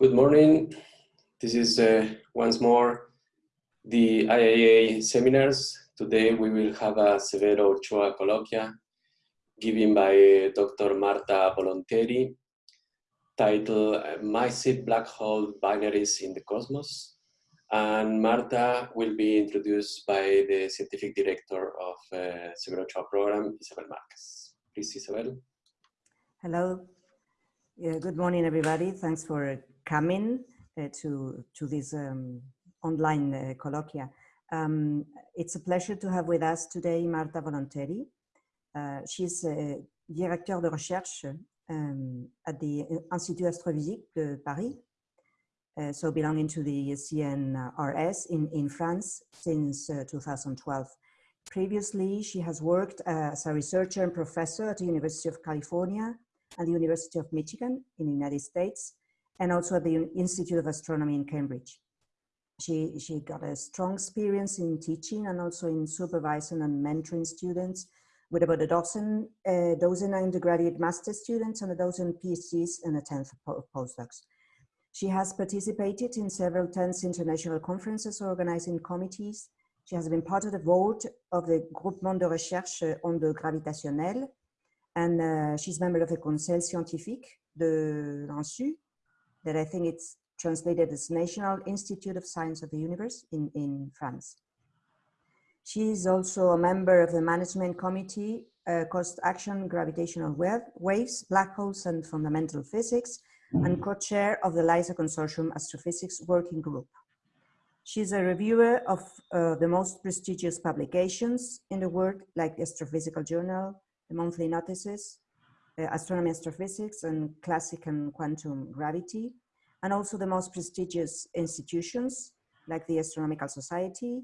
Good morning. This is uh, once more the IAA seminars. Today we will have a Severo Ochoa colloquia given by Dr. Marta Volonteri titled uh, Massive Black Hole Binaries in the Cosmos. And Marta will be introduced by the scientific director of uh, Severo Ochoa program, Isabel Marquez. Please, Isabel. Hello. Yeah, good morning, everybody. Thanks for coming uh, to, to this um, online uh, colloquia. Um, it's a pleasure to have with us today Marta Volonteri. Uh, she's a directeur de recherche um, at the Institut Astrophysique de Paris, uh, so belonging to the CNRS in, in France since uh, 2012. Previously, she has worked as a researcher and professor at the University of California and the University of Michigan in the United States, and also at the Institute of Astronomy in Cambridge. She, she got a strong experience in teaching and also in supervising and mentoring students with about a dozen, uh, dozen undergraduate master students and a dozen PhDs and a tenth of postdocs. She has participated in several tense international conferences organizing committees. She has been part of the board of the Groupement de Recherche Ondes Gravitationnelles, and uh, she's member of the Conseil Scientifique de l'INSU, that I think it's translated as National Institute of Science of the Universe in, in France. She is also a member of the management committee, uh, Cost Action Gravitational Waves, Black Holes and Fundamental Physics, and co-chair of the LISA Consortium Astrophysics Working Group. She's a reviewer of uh, the most prestigious publications in the world, like the Astrophysical Journal, the Monthly Notices, Astronomy Astrophysics, and Classic and Quantum Gravity, and also the most prestigious institutions, like the Astronomical Society,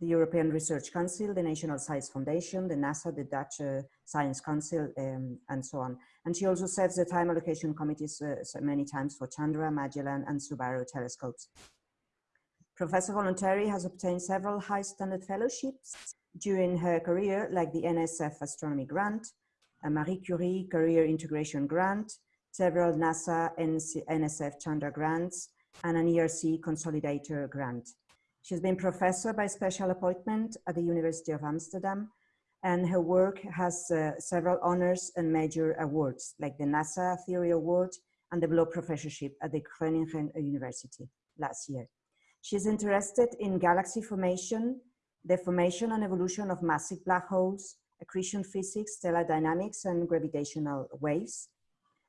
the European Research Council, the National Science Foundation, the NASA, the Dutch uh, Science Council, um, and so on. And she also serves the time allocation committees uh, so many times for Chandra, Magellan, and Subaru telescopes. Professor Volonteri has obtained several high standard fellowships during her career, like the NSF Astronomy Grant, a Marie Curie Career Integration Grant, several NASA NSF Chandra grants, and an ERC Consolidator grant. She's been professor by special appointment at the University of Amsterdam, and her work has uh, several honors and major awards, like the NASA Theory Award and the Blaauw Professorship at the Groningen University last year. She's interested in galaxy formation, the formation and evolution of massive black holes, accretion physics, stellar dynamics, and gravitational waves.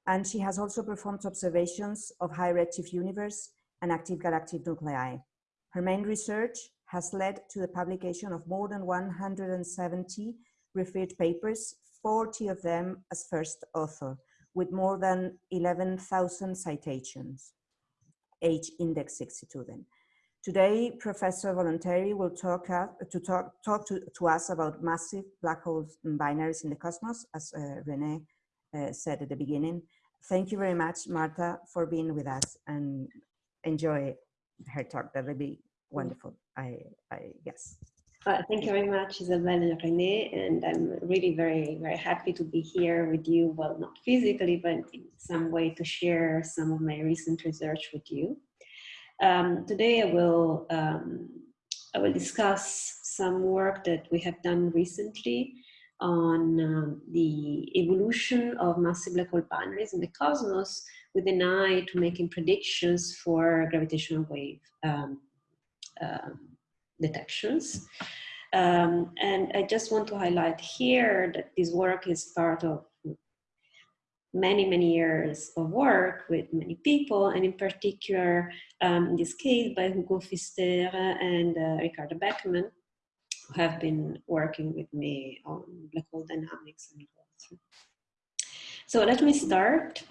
And she has also performed observations of high redshift universe and active galactic nuclei. Her main research has led to the publication of more than 170 referred papers, 40 of them as first author, with more than 11,000 citations, h-index 62 then. Today, Professor Volonteri will talk, to, talk, talk to, to, us about massive black holes and binaries in the cosmos, as uh, Rene uh, said at the beginning. Thank you very much, Marta, for being with us and enjoy her talk. That will be wonderful, I, I guess. Uh, thank you very much, Isabelle and Rene, and I'm really very, very happy to be here with you. Well, not physically, but in some way to share some of my recent research with you. Um, today, I will um, I will discuss some work that we have done recently on um, the evolution of massive black hole binaries in the cosmos with an eye to making predictions for gravitational wave uh, detections. Um, and I just want to highlight here that this work is part of many, many years of work with many people, and in particular, um, in this case, by Hugo Pfister and uh, Ricarda Beckmann, who have been working with me on black hole dynamics and So let me start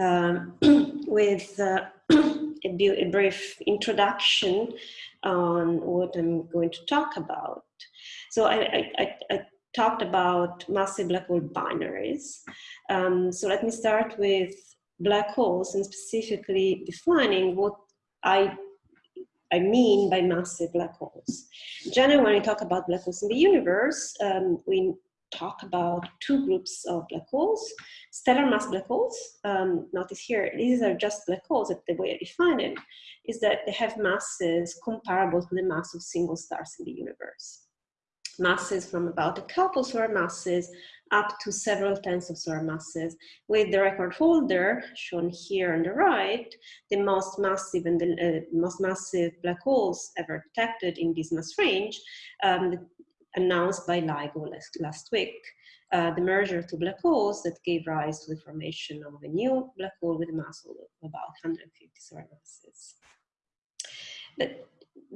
um, with uh, a, a, brief introduction on what I'm going to talk about. So I, I, I talked about massive black hole binaries. Um, so let me start with black holes and specifically defining what I, I mean by massive black holes. Generally, when we talk about black holes in the universe, um, we talk about two groups of black holes. Stellar mass black holes, um, notice here, these are just black holes, that the way I define it is that they have masses comparable to the mass of single stars in the universe. Masses from about a couple solar masses up to several tens of solar masses, with the record holder shown here on the right, the most massive and the uh, most massive black holes ever detected in this mass range, um, announced by LIGO last, last week. Uh, the merger of two black holes that gave rise to the formation of a new black hole with a mass of about 150 solar masses. But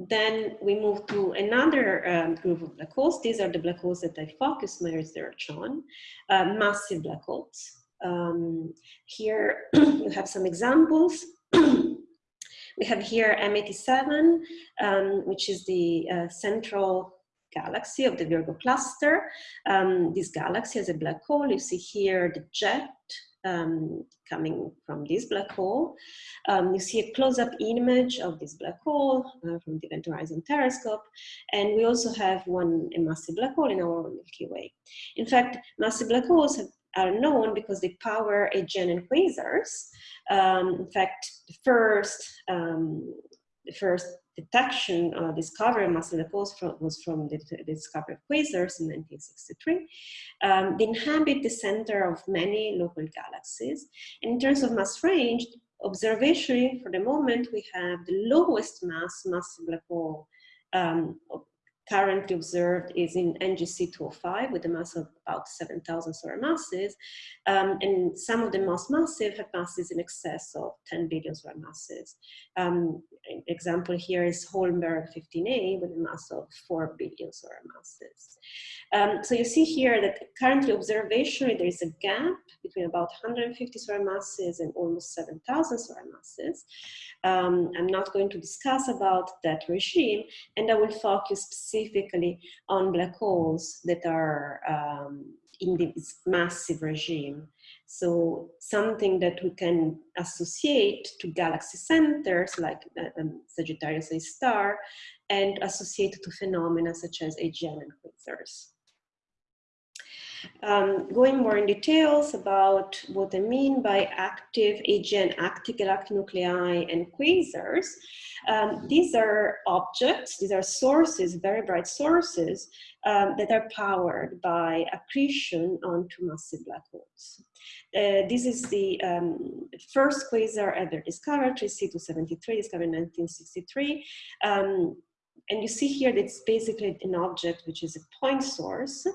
then we move to another um, group of black holes. These are the black holes that I focus my research on, uh, massive black holes. Um, here you have some examples. we have here M87, um, which is the uh, central galaxy of the Virgo cluster. Um, this galaxy has a black hole. You see here the jet um, coming from this black hole. Um, you see a close-up image of this black hole uh, from the Event Horizon Telescope. And we also have one a massive black hole in our Milky Way. In fact, massive black holes have, are known because they power AGN and quasars. Um, in fact, the first, um, first detection uh, discovery of massive black from, was from the, the, discovery of quasars in 1963. Um, they inhabit the center of many local galaxies. And in terms of mass range, observationally, for the moment, we have the lowest mass massive black hole um, currently observed is in NGC 205 with a mass of about 7,000 solar masses. Um, and some of the most massive have masses in excess of 10 billion solar masses. Um, example here is Holmberg 15A with a mass of 4 billion solar masses. Um, so you see here that currently observationally there is a gap between about 150 solar masses and almost 7,000 solar masses. Um, I'm not going to discuss about that regime and I will focus specifically on black holes that are um, in this massive regime. So something that we can associate to galaxy centers like uh, um, Sagittarius A star and associate to phenomena such as AGN and quasars. Um, going more in details about what I mean by active AGN, active galactic nuclei and quasars, um, these are objects, these are sources, very bright sources um, that are powered by accretion onto massive black holes. Uh, this is the um, first quasar ever discovered, 3C273, discovered in 1963. Um, and you see here that it's basically an object which is a point source.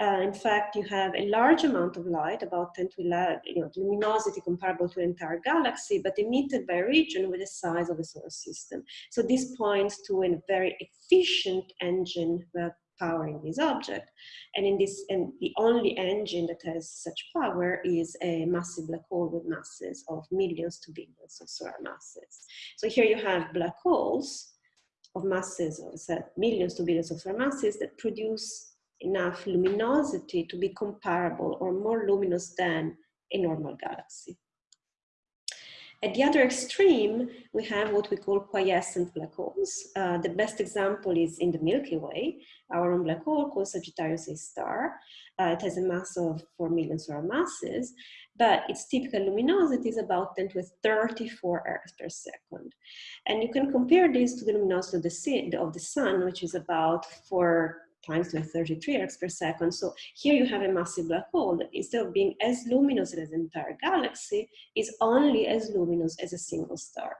Uh, in fact, you have a large amount of light, about 10 to 11, you know, luminosity comparable to an entire galaxy, but emitted by a region with the size of a solar system. So this points to a very efficient engine uh, powering this object. And in this, and the only engine that has such power is a massive black hole with masses of millions to billions of solar masses. So here you have black holes of masses, or millions to billions of masses that produce enough luminosity to be comparable or more luminous than a normal galaxy. At the other extreme, we have what we call quiescent black holes. Uh, the best example is in the Milky Way, our own black hole called Sagittarius A star. Uh, it has a mass of 4 million solar masses, but its typical luminosity is about 10 to 34 ergs per second. And you can compare this to the luminosity of the, of the sun, which is about 4 times to 33 ergs per second. So here you have a massive black hole that instead of being as luminous as an entire galaxy, is only as luminous as a single star.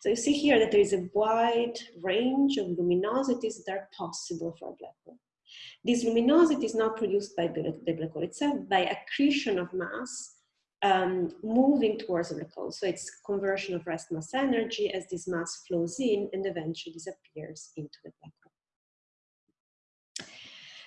So you see here that there is a wide range of luminosities that are possible for a black hole. This luminosity is not produced by the black hole itself, by accretion of mass um, moving towards the black hole. So it's conversion of rest mass energy as this mass flows in and eventually disappears into the black hole.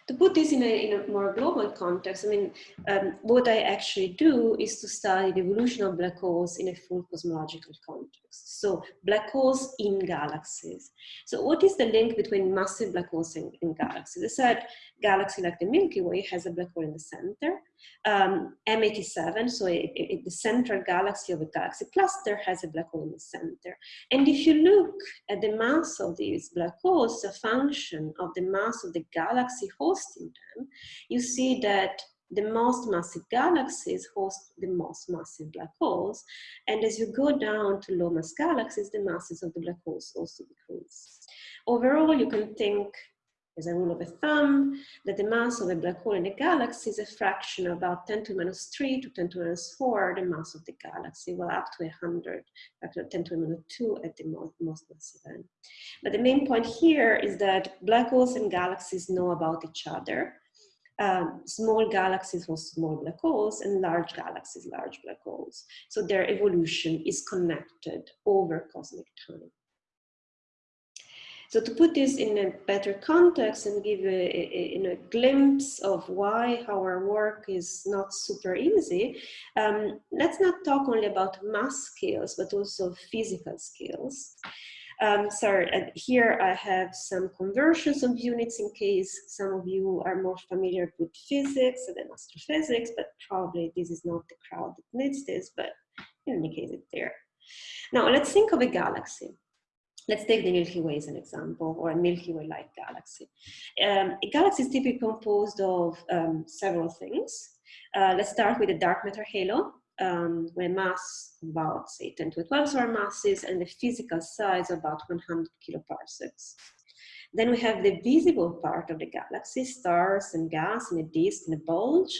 To put this in a, in a more global context, I mean, um, what I actually do is to study the evolution of black holes in a full cosmological context. So black holes in galaxies. So what is the link between massive black holes and, and galaxies? I said galaxy like the Milky Way has a black hole in the center um, M87, so it, it, the central galaxy of a galaxy cluster has a black hole in the center. And if you look at the mass of these black holes, a function of the mass of the galaxy hosting them, you see that the most massive galaxies host the most massive black holes. And as you go down to low mass galaxies, the masses of the black holes also decrease. Overall, you can think as a rule of a thumb, that the mass of a black hole in a galaxy is a fraction of about 10 to minus 3 to 10 to minus 4, the mass of the galaxy, well, up to 100, factor 10 to minus 2 at the most, most massive end. But the main point here is that black holes and galaxies know about each other. Um, small galaxies host small black holes and large galaxies, large black holes. So their evolution is connected over cosmic time. So to put this in a better context and give you a, a, a glimpse of why our work is not super easy, um, let's not talk only about mass scales, but also physical scales. Um, so uh, here I have some conversions of units in case some of you are more familiar with physics than astrophysics, but probably this is not the crowd that needs this, but in any case it's there. Now let's think of a galaxy. Let's take the Milky Way as an example, or a Milky Way-like galaxy. Um, a galaxy is typically composed of um, several things. Uh, let's start with the dark matter halo, um, with mass about, say, 10 to 12 solar masses, and the physical size about 100 kiloparsecs. Then we have the visible part of the galaxy, stars and gas and a disk and a bulge,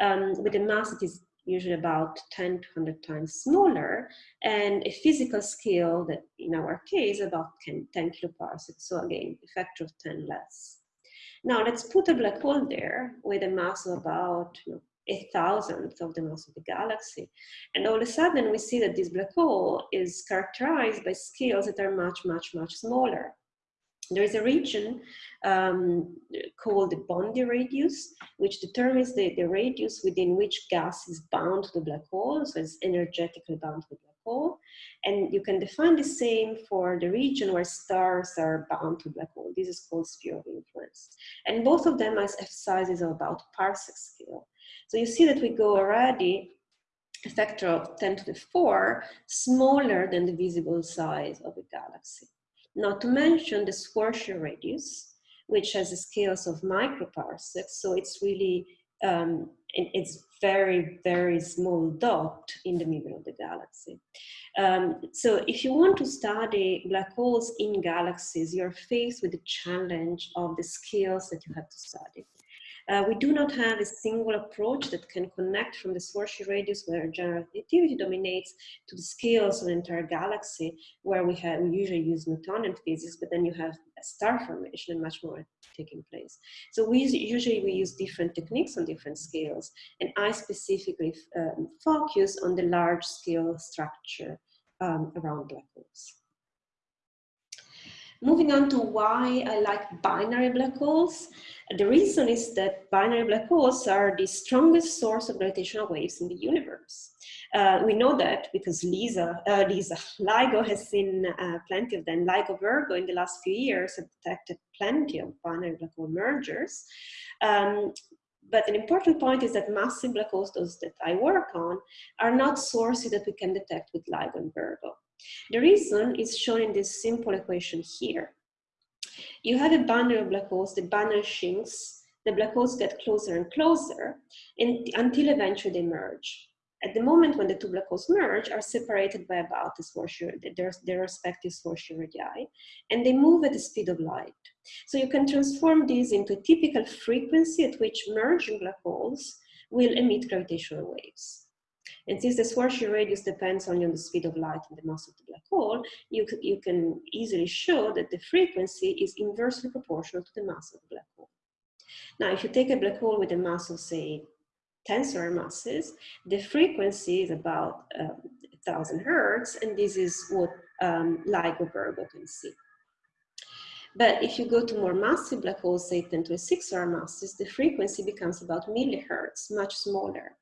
um, with a mass that is usually about 10 to 100 times smaller, and a physical scale that in our case about 10, 10 kiloparsecs, so again, a factor of 10 less. Now let's put a black hole there with a mass of about you know, a thousandth of the mass of the galaxy. And all of a sudden we see that this black hole is characterized by scales that are much, much, much smaller. There is a region um, called the Bondi radius, which determines the, the radius within which gas is bound to the black hole, so it's energetically bound to the black hole. And you can define the same for the region where stars are bound to black hole. This is called sphere of influence. And both of them have sizes of about parsec scale. So you see that we go already a factor of 10 to the 4 smaller than the visible size of a galaxy. Not to mention the Schwarzschild radius, which has scales of microparsecs. So it's really, um, it's very, very small dot in the middle of the galaxy. Um, so if you want to study black holes in galaxies, you're faced with the challenge of the scales that you have to study. Uh, we do not have a single approach that can connect from the Schwarzschild radius where general relativity dominates to the scales of the entire galaxy where we have we usually use Newtonian physics, but then you have star formation and much more taking place. So we usually we use different techniques on different scales, and I specifically um, focus on the large scale structure um, around black holes. Moving on to why I like binary black holes. The reason is that binary black holes are the strongest source of gravitational waves in the universe. Uh, we know that because Lisa, uh, Lisa LIGO has seen uh, plenty of them. LIGO Virgo in the last few years have detected plenty of binary black hole mergers. Um, but an important point is that massive black holes, those that I work on, are not sources that we can detect with LIGO and Virgo. The reason is shown in this simple equation here. You have a bundle of black holes, the bundle shrinks, the black holes get closer and closer and, until eventually they merge. At the moment when the two black holes merge, are separated by about this their, their respective Schwarzschild radii, and they move at the speed of light. So you can transform these into a typical frequency at which merging black holes will emit gravitational waves. And since the Schwarzschild radius depends only on the speed of light and the mass of the black hole, you, you can easily show that the frequency is inversely proportional to the mass of the black hole. Now, if you take a black hole with a mass of, say, 10 solar masses, the frequency is about um, 1000 hertz, and this is what um, LIGO Virgo can see. But if you go to more massive black holes, say 10 to a 6 solar masses, the frequency becomes about millihertz, much smaller.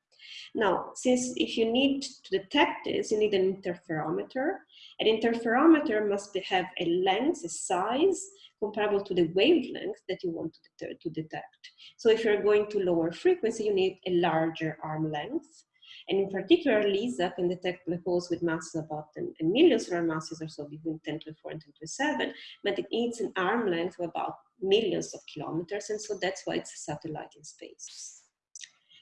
Now, since if you need to detect this, you need an interferometer. An interferometer must have a length, a size, comparable to the wavelength that you want to, to detect. So if you're going to lower frequency, you need a larger arm length. And in particular, LISA can detect black holes with masses about a million solar masses or so between 10 to 4 and 10 to 7, but it needs an arm length of about millions of kilometers, and so that's why it's a satellite in space.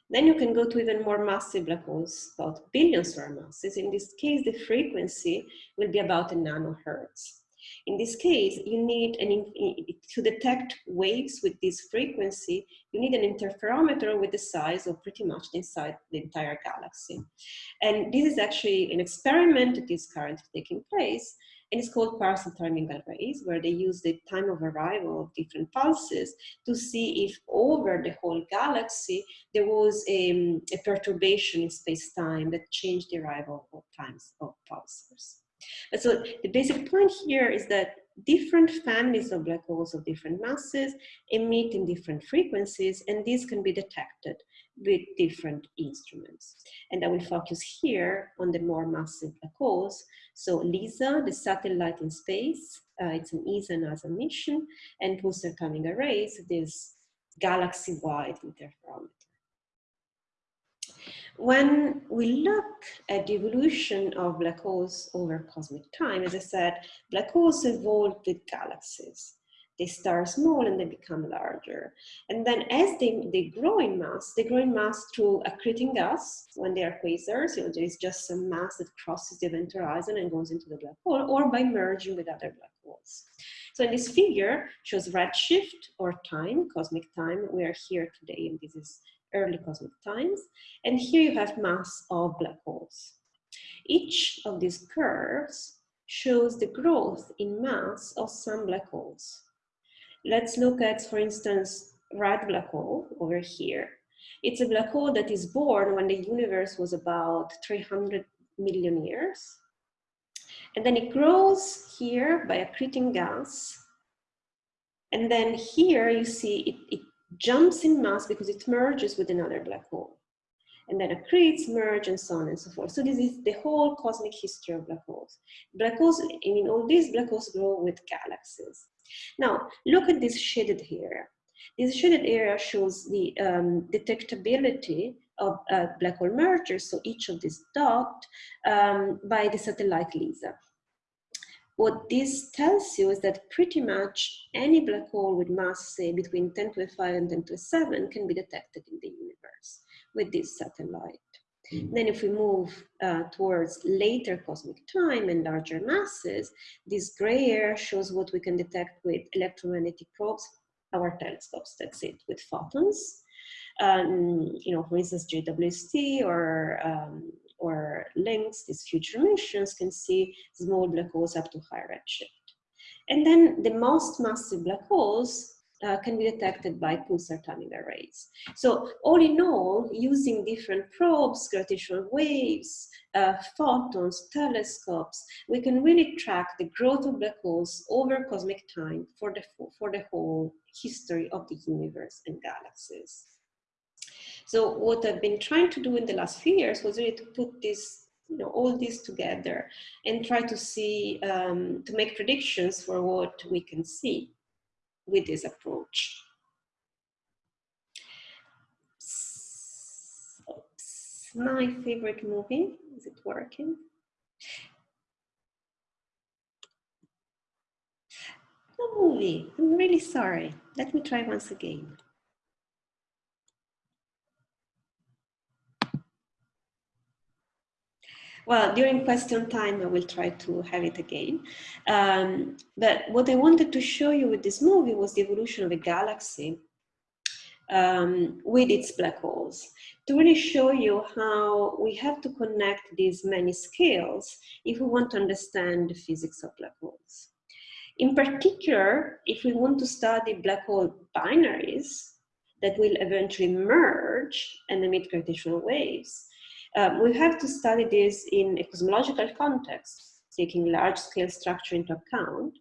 Then you can go to even more massive black holes, about billions solar masses. In this case, the frequency will be about a nanohertz. In this case, you need an, to detect waves with this frequency, you need an interferometer with the size of pretty much inside the entire galaxy. And this is actually an experiment that is currently taking place, and it's called pulsar timing arrays, where they use the time of arrival of different pulses to see if over the whole galaxy there was a, a perturbation in space-time that changed the arrival of times of pulsars. And so the basic point here is that different families of black holes of different masses emit in different frequencies, and these can be detected with different instruments. And I will focus here on the more massive black holes. So LISA, the satellite in space, uh, it's an ESA NASA mission, and pulsar timing arrays, this galaxy-wide interferometer. When we look at the evolution of black holes over cosmic time, as I said, black holes evolved with galaxies. They start small and they become larger. And then as they, they grow in mass, they grow in mass through accreting gas when they are quasars, you know, there is just some mass that crosses the event horizon and goes into the black hole, or by merging with other black holes. So in this figure shows redshift or time, cosmic time. We are here today and this is early cosmic times. And here you have mass of black holes. Each of these curves shows the growth in mass of some black holes. Let's look at, for instance, red black hole over here. It's a black hole that is born when the universe was about 300 million years. And then it grows here by accreting gas. And then here you see it, it jumps in mass because it merges with another black hole. And then accretes, merge, and so on and so forth. So this is the whole cosmic history of black holes. Black holes, I mean, all these black holes grow with galaxies. Now, look at this shaded area. This shaded area shows the um, detectability of uh, black hole mergers, so each of these dots, um, by the satellite LISA. What this tells you is that pretty much any black hole with mass, say, between 10 to 5 and 10 to 7 can be detected in the universe with this satellite. Mm. Then if we move uh, towards later cosmic time and larger masses, this gray area shows what we can detect with electromagnetic probes, our telescopes, that's it, with photons. Um, you know, for instance, JWST or um, or Lynx, these future missions can see small black holes up to high redshift. And then the most massive black holes uh, can be detected by pulsar timing arrays. So all in all, using different probes, gravitational waves, uh, photons, telescopes, we can really track the growth of black holes over cosmic time for the, for the whole history of the universe and galaxies. So what I've been trying to do in the last few years was really to put this, you know, all this together and try to see, um, to make predictions for what we can see with this approach. Oops. My favorite movie, is it working? No movie, I'm really sorry. Let me try once again. Well, during question time, I will try to have it again. Um, but what I wanted to show you with this movie was the evolution of a galaxy um, with its black holes to really show you how we have to connect these many scales if we want to understand the physics of black holes. In particular, if we want to study black hole binaries that will eventually merge and emit gravitational waves, um, we have to study this in a cosmological context, taking large-scale structure into account,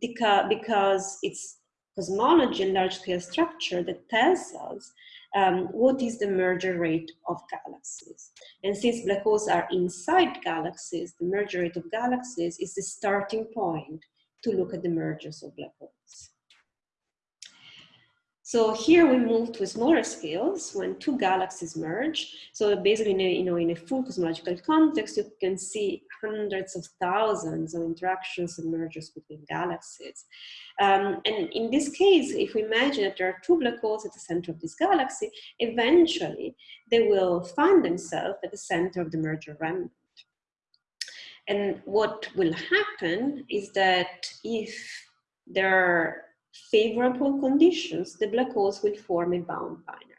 because, it's cosmology and large-scale structure that tells us um, what is the merger rate of galaxies. And since black holes are inside galaxies, the merger rate of galaxies is the starting point to look at the mergers of black holes. So here we move to smaller scales when two galaxies merge. So basically, in a, you know, in a full cosmological context, you can see hundreds of thousands of interactions and mergers between galaxies. Um, and in this case, if we imagine that there are two black holes at the center of this galaxy, eventually they will find themselves at the center of the merger remnant. And what will happen is that if there are favorable conditions, the black holes will form a bound binary.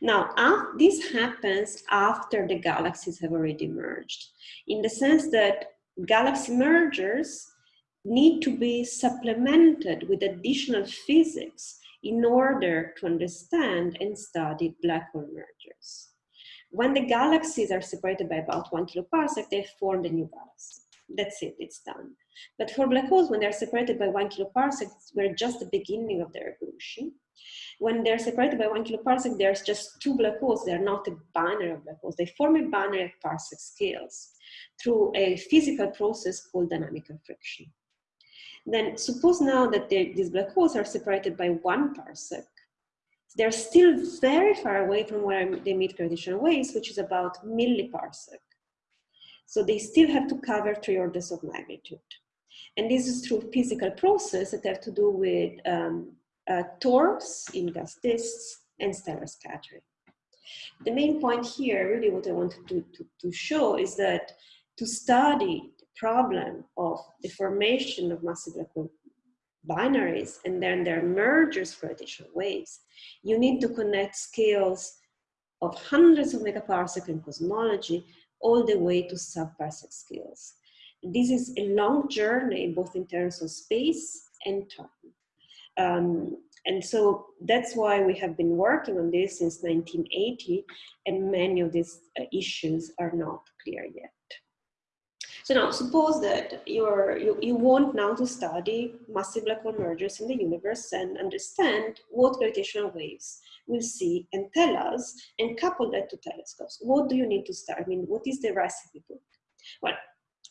Now, this happens after the galaxies have already merged, in the sense that galaxy mergers need to be supplemented with additional physics in order to understand and study black hole mergers. When the galaxies are separated by about one kiloparsec, they form a new galaxy. That's it, it's done. But for black holes, when they're separated by one kiloparsec, we're just the beginning of their evolution. When they're separated by one kiloparsec, there's just two black holes. They're not a binary of black holes. They form a binary at parsec scales through a physical process called dynamical friction. Then suppose now that these black holes are separated by one parsec, they're still very far away from where they meet gravitational waves, which is about milliparsec. So they still have to cover three orders of magnitude. And this is through physical process that have to do with um, uh, torques in gas disks and stellar scattering. The main point here, really what I wanted to, to, to show is that to study the problem of the formation of massive black hole binaries and then their mergers for additional waves, you need to connect scales of hundreds of megaparsec in cosmology all the way to sub-parsec scales. This is a long journey, both in terms of space and time. Um, and so that's why we have been working on this since 1980, and many of these uh, issues are not clear yet. So now suppose that you're, you, you want now to study massive black hole mergers in the universe and understand what gravitational waves will see and tell us and couple that to telescopes. What do you need to start? I mean, what is the recipe book? Well,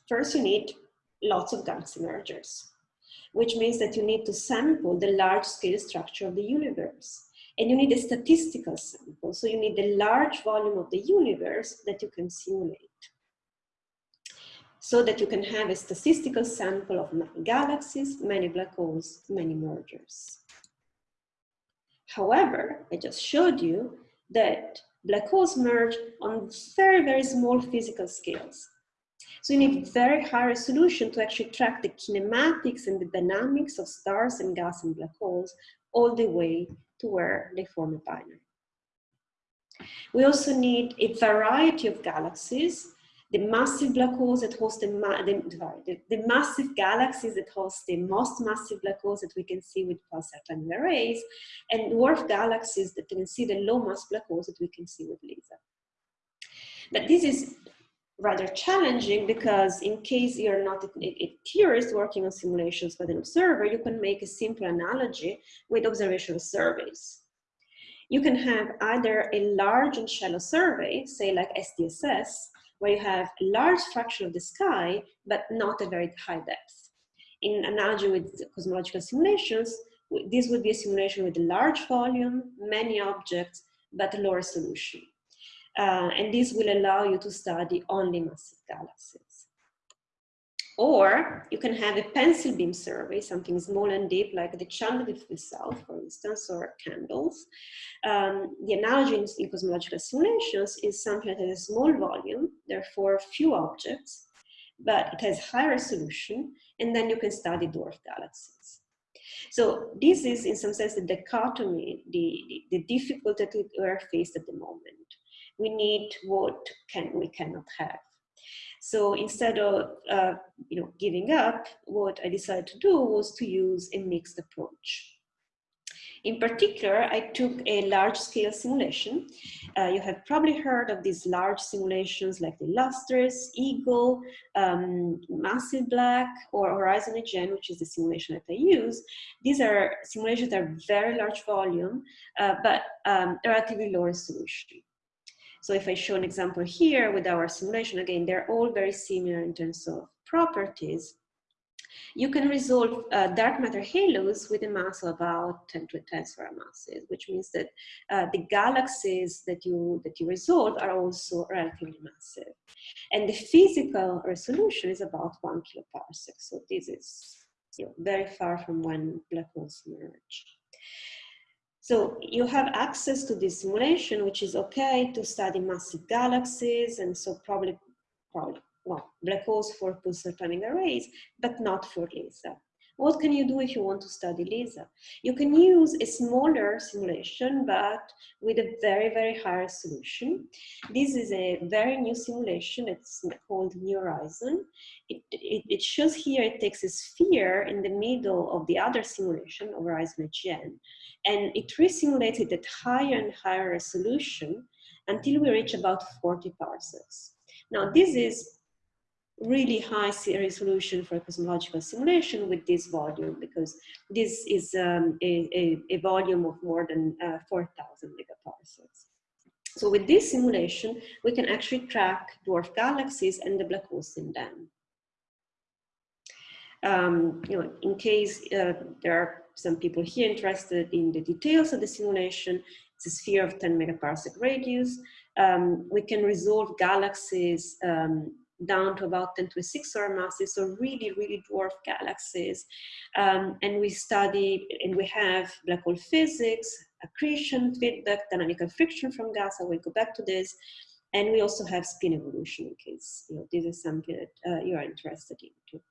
first you need lots of galaxy mergers, which means that you need to sample the large scale structure of the universe. And you need a statistical sample. So you need a large volume of the universe that you can simulate so that you can have a statistical sample of many galaxies, many black holes, many mergers. However, I just showed you that black holes merge on very, very small physical scales. So you need very high resolution to actually track the kinematics and the dynamics of stars and gas and black holes all the way to where they form a binary. We also need a variety of galaxies the massive black holes that host the, the, the, massive galaxies that host the most massive black holes that we can see with pulsar time arrays, and dwarf galaxies that can see the low mass black holes that we can see with LISA. But this is rather challenging because in case you're not a, a, theorist working on simulations but an observer, you can make a simple analogy with observational surveys. You can have either a large and shallow survey, say like SDSS, where you have a large fraction of the sky, but not a very high depth. In analogy with cosmological simulations, this would be a simulation with a large volume, many objects, but a low resolution. Uh, and this will allow you to study only massive galaxies. Or you can have a pencil beam survey, something small and deep like the channel itself, for instance, or CANDELS. Um, the analogy in, in, cosmological simulations is something that has a small volume, therefore few objects, but it has high resolution, and then you can study dwarf galaxies. So this is in some sense the dichotomy, the, the, the difficulty that we are faced at the moment. We need what can we cannot have. So instead of uh, you know, giving up, what I decided to do was to use a mixed approach. In particular, I took a large scale simulation. Uh, you have probably heard of these large simulations like the Illustris, Eagle, um, Massive Black, or Horizon AGN, which is the simulation that I use. These are simulations that are very large volume, uh, but um, relatively low resolution. So if I show an example here with our simulation, again, they're all very similar in terms of properties. You can resolve uh, dark matter halos with a mass of about 10 to 10 solar masses, which means that uh, the galaxies that you, that you resolve are also relatively massive. And the physical resolution is about one kiloparsec. So this is you know, very far from when black holes merge. So you have access to this simulation, which is okay to study massive galaxies, and so probably, probably well, black holes for pulsar timing arrays, but not for LISA. What can you do if you want to study LISA? You can use a smaller simulation, but with a very, very high resolution. This is a very new simulation. It's called New Horizon. It, it, it shows here, it takes a sphere in the middle of the other simulation of Horizon AGN, and it resimulated at higher and higher resolution until we reach about 40 parsecs. Now, this is really high resolution for cosmological simulation with this volume because this is um, a, a, a, volume of more than uh, 4,000 megaparsecs. So with this simulation, we can actually track dwarf galaxies and the black holes in them. Um, you know, in case uh, there are some people here interested in the details of the simulation, it's a sphere of 10 megaparsec radius. Um, we can resolve galaxies um, down to about 10 to the 6 solar masses, so really, really dwarf galaxies. Um, and we study, and we have black hole physics, accretion, feedback, dynamical friction from gas. I will go back to this. And we also have spin evolution in case you know, this is something that uh, you are interested in too.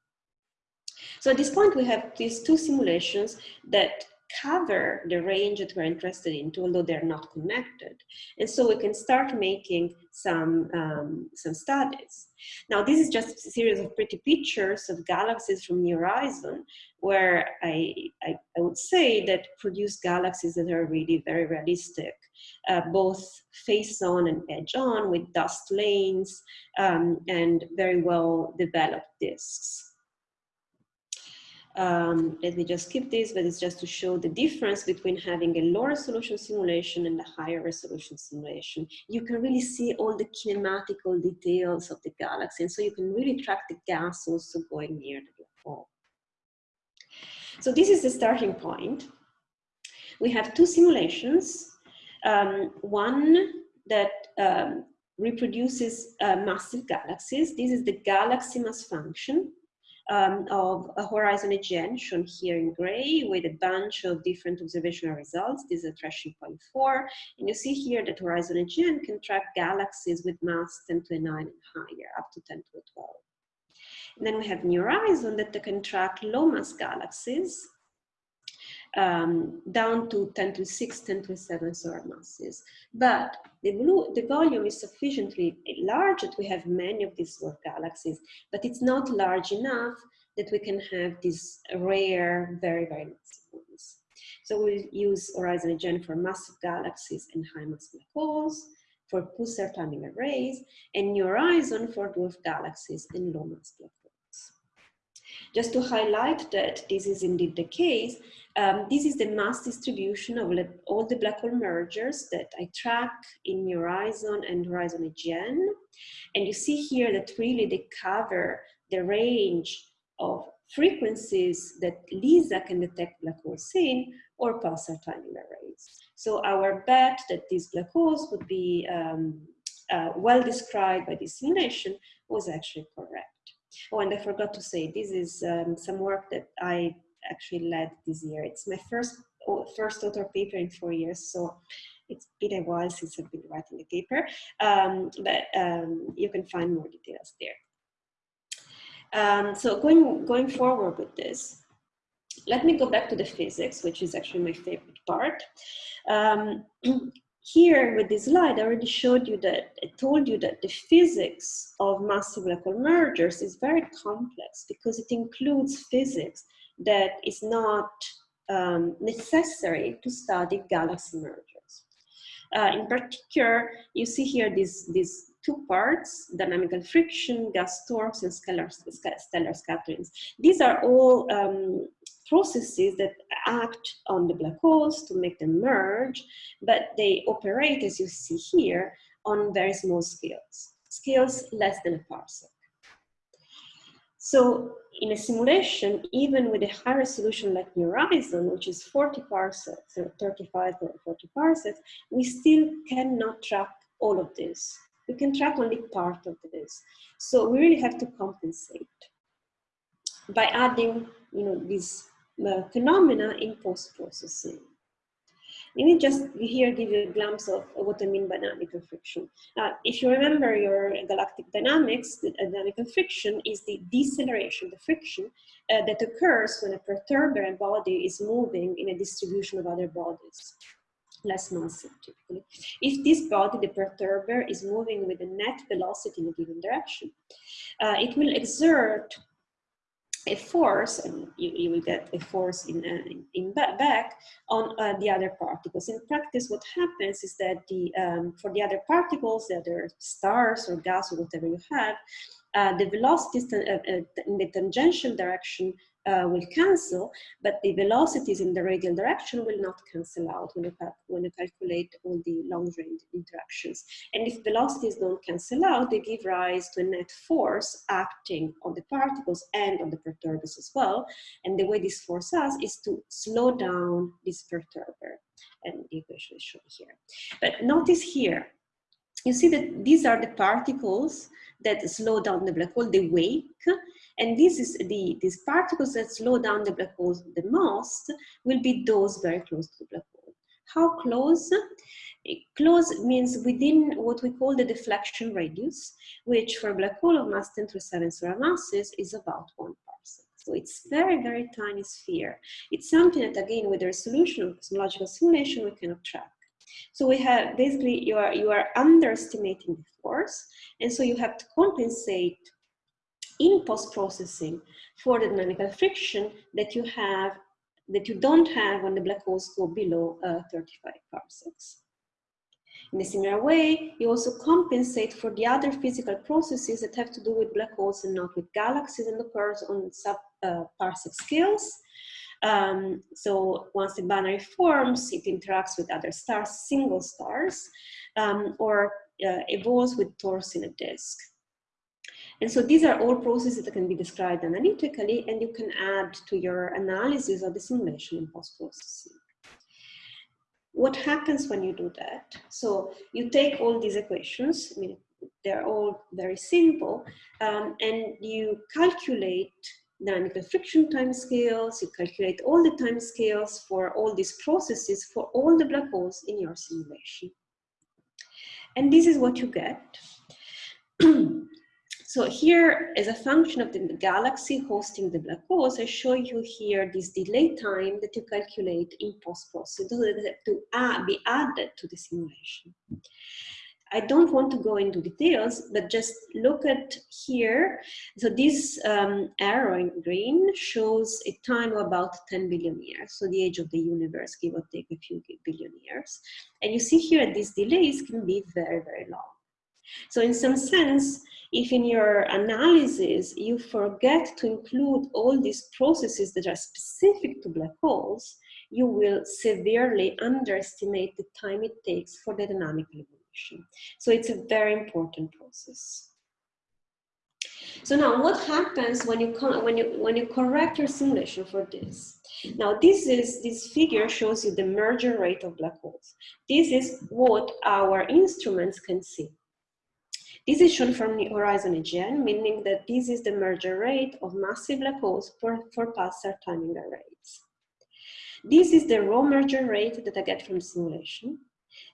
So at this point, we have these two simulations that cover the range that we're interested in, although they're not connected. And so we can start making some, um, some studies. Now, this is just a series of pretty pictures of galaxies from New Horizon, where I, I, I would say that produce galaxies that are really very realistic, uh, both face on and edge on with dust lanes um, and very well developed disks. Um, let me just skip this, but it's just to show the difference between having a low resolution simulation and a higher resolution simulation. You can really see all the kinematical details of the galaxy, and so you can really track the gas also going near the black hole. So this is the starting point. We have two simulations. Um, one that um, reproduces uh, massive galaxies. This is the galaxy mass function um, of a Horizon AGN shown here in gray with a bunch of different observational results. This is a trashing point four. And you see here that Horizon AGN can track galaxies with mass 10 to the 9 and higher, up to 10 to the 12. And then we have New Horizon that can track low mass galaxies um, down to 10 to 6, 10 to 7 solar masses. But the, blue, the volume is sufficiently large that we have many of these dwarf galaxies, but it's not large enough that we can have these rare, very, very massive ones. So we'll use Horizon AGN for massive galaxies and high mass black holes, for pulsar timing arrays, and New Horizon for dwarf galaxies and low mass black holes. Just to highlight that this is indeed the case, um, this is the mass distribution of all the black hole mergers that I track in Horizon and Horizon AGN. And you see here that really they cover the range of frequencies that LISA can detect black holes in or pulsar timing arrays. So our bet that these black holes would be um, uh, well described by this simulation was actually correct. Oh, and I forgot to say, this is um, some work that I actually led this year. It's my first first author paper in four years, so it's been a while since I've been writing a paper, um, but um, you can find more details there. Um, so going, going forward with this, let me go back to the physics, which is actually my favorite part. Um, here with this slide, I already showed you that, I told you that the physics of massive black hole mergers is very complex because it includes physics that is not um, necessary to study galaxy mergers. Uh, in particular, you see here these, these two parts, dynamical friction, gas torques, and stellar, stellar scatterings. These are all um, processes that act on the black holes to make them merge, but they operate, as you see here, on very small scales, scales less than a parsec. So in a simulation, even with a high resolution like Horizon, which is 40 parsecs or 35 or 40 parsecs, we still cannot track all of this. We can track only part of this. So we really have to compensate by adding, you know, these phenomena in post-processing. Let me just here give you a glimpse of what I mean by dynamical friction. Uh, if you remember your galactic dynamics, the dynamical friction is the deceleration, the friction uh, that occurs when a perturber body is moving in a distribution of other bodies less massive typically. If this body, the perturber, is moving with a net velocity in a given direction, uh, it will exert a force, and you, you will get a force in, uh, in, back on uh, the other particles. In practice, what happens is that the um, for the other particles, the other stars or gas or whatever you have, uh, the velocities uh, uh, in the tangential direction uh, will cancel, but the velocities in the radial direction will not cancel out when you, when you calculate all the long range interactions. And if velocities don't cancel out, they give rise to a net force acting on the particles and on the perturbers as well. And the way this force does is to slow down this perturber. And the equation is shown here. But notice here, you see that these are the particles that slow down the black hole, they wake, and this is the these particles that slow down the black hole the most will be those very close to the black hole. How close? Close means within what we call the deflection radius, which for a black hole of mass 10 to the 7 solar masses is about one parsec. So it's very, very tiny sphere. It's something that again, with the resolution of cosmological simulation, we cannot track. So we have basically you are you are underestimating the force, and so you have to compensate in post-processing for the dynamical friction that you have that you don't have when the black holes go below uh, 35 parsecs. In a similar way, you also compensate for the other physical processes that have to do with black holes and not with galaxies and occurs on sub-parsec uh, scales. Um, so once the binary forms, it interacts with other stars, single stars, um, or uh, evolves with torques in a disk. And so these are all processes that can be described analytically and you can add to your analysis of the simulation in post-processing. What happens when you do that? So you take all these equations, I mean, they're all very simple, um, and you calculate dynamical friction time scales, you calculate all the time scales for all these processes for all the black holes in your simulation. And this is what you get. So here, as a function of the galaxy hosting the black holes, I show you here this delay time that you calculate in post-processing to be added to the simulation. I don't want to go into details, but just look at here. So this um, arrow in green shows a time of about 10 billion years. So the age of the universe, give or take a few billion years. And you see here that these delays can be very, very long. So in some sense, if in your analysis you forget to include all these processes that are specific to black holes, you will severely underestimate the time it takes for the dynamic evolution. So it's a very important process. So now what happens when you, when you, when you correct your simulation for this? Now this is, this figure shows you the merger rate of black holes. This is what our instruments can see. This is shown from the horizon AGN, meaning that this is the merger rate of massive black holes for, for pulsar timing arrays. This is the raw merger rate that I get from simulation.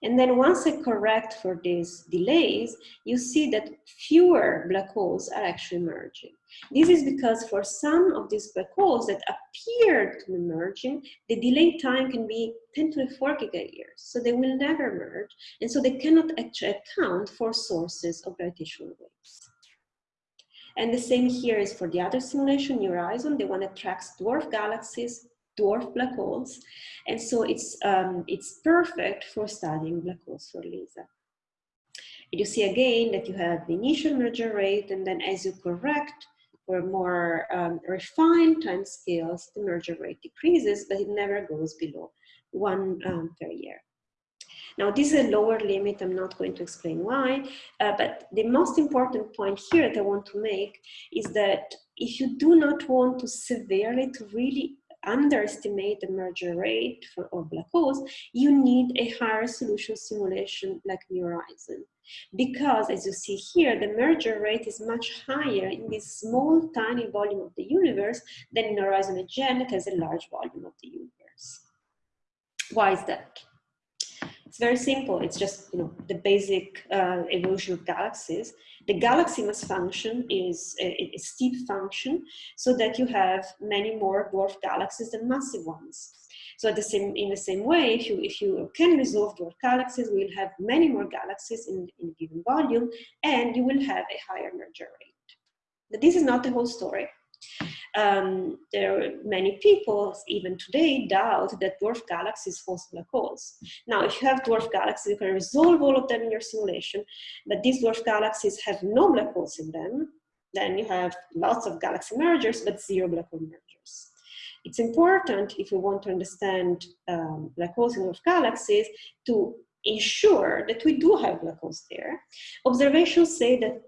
And then once I correct for these delays, you see that fewer black holes are actually merging. This is because for some of these black holes that appear to be merging, the delay time can be 10 to the 4 gigayears. So they will never merge. And so they cannot actually account for sources of gravitational waves. And the same here is for the other simulation, Horizon. They want to track dwarf galaxies dwarf black holes. And so it's, um, it's perfect for studying black holes for LISA. And you see again that you have the initial merger rate, and then as you correct for more um, refined time scales, the merger rate decreases, but it never goes below one um, per year. Now, this is a lower limit. I'm not going to explain why, uh, but the most important point here that I want to make is that if you do not want to severely, to really underestimate the merger rate for, of black holes, you need a higher solution simulation like New Horizon. Because as you see here, the merger rate is much higher in this small, tiny volume of the universe than in Horizon AGN that has a large volume of the universe. Why is that? It's very simple. It's just you know the basic uh, evolution of galaxies. The galaxy mass function is a, a, steep function so that you have many more dwarf galaxies than massive ones. So the same, in the same way, if you, if you can resolve dwarf galaxies, we will have many more galaxies in, in a given volume and you will have a higher merger rate. But this is not the whole story. Um, there are many people, even today, doubt that dwarf galaxies host black holes. Now, if you have dwarf galaxies, you can resolve all of them in your simulation, but these dwarf galaxies have no black holes in them, then you have lots of galaxy mergers, but zero black hole mergers. It's important, if you want to understand um, black holes in dwarf galaxies, to ensure that we do have black holes there. Observations say that